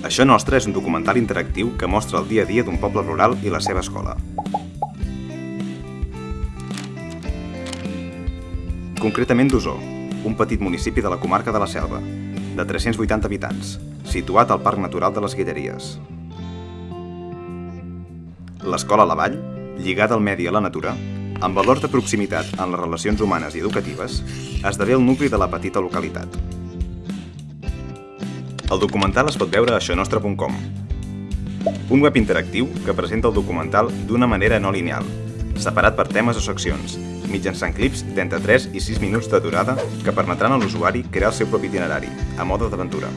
Això Nostre és un documental interactiu que mostra el dia a dia d'un poble rural i la seva escola. Concretament d'Osó, un petit municipi de la comarca de la Selva, de 380 habitants, situat al Parc Natural de les Guilleries. L'escola La Vall, lligada al medi i a la natura, amb valors de proximitat en les relacions humanes i educatives, esdevé el nucli de la petita localitat. El documental es pot veure a xonostre.com, un web interactiu que presenta el documental d'una manera no lineal, separat per temes o seccions, mitjançant clips d'entre 3 i 6 minuts de durada que permetran a l'usuari crear el seu propi itinerari, a mode d'aventura.